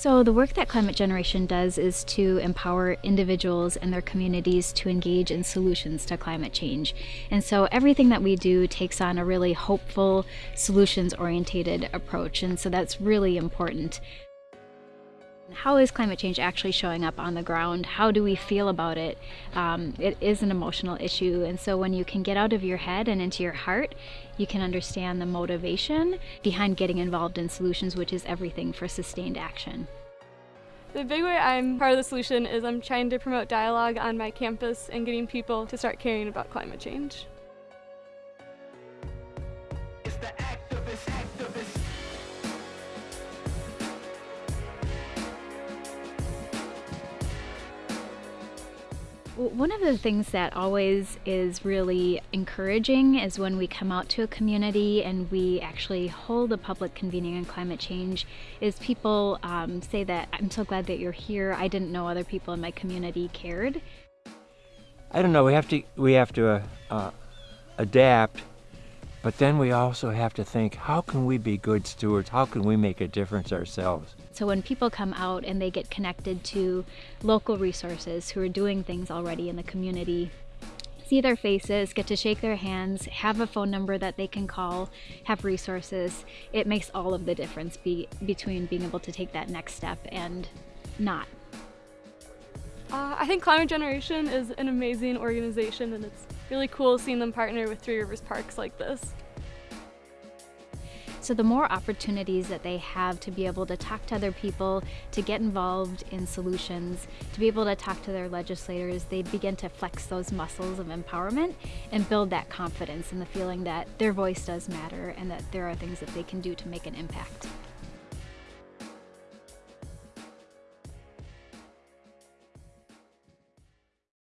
So, the work that Climate Generation does is to empower individuals and their communities to engage in solutions to climate change. And so, everything that we do takes on a really hopeful, solutions oriented approach. And so, that's really important. How is climate change actually showing up on the ground? How do we feel about it? Um, it is an emotional issue, and so when you can get out of your head and into your heart, you can understand the motivation behind getting involved in solutions, which is everything for sustained action. The big way I'm part of the solution is I'm trying to promote dialogue on my campus and getting people to start caring about climate change. One of the things that always is really encouraging is when we come out to a community and we actually hold a public convening on climate change is people um, say that I'm so glad that you're here. I didn't know other people in my community cared. I don't know. We have to we have to uh, uh, adapt, but then we also have to think: how can we be good stewards? How can we make a difference ourselves? So when people come out and they get connected to local resources who are doing things already in the community, see their faces, get to shake their hands, have a phone number that they can call, have resources, it makes all of the difference be, between being able to take that next step and not. Uh, I think Climate Generation is an amazing organization and it's really cool seeing them partner with Three Rivers Parks like this. So the more opportunities that they have to be able to talk to other people, to get involved in solutions, to be able to talk to their legislators, they begin to flex those muscles of empowerment and build that confidence and the feeling that their voice does matter and that there are things that they can do to make an impact.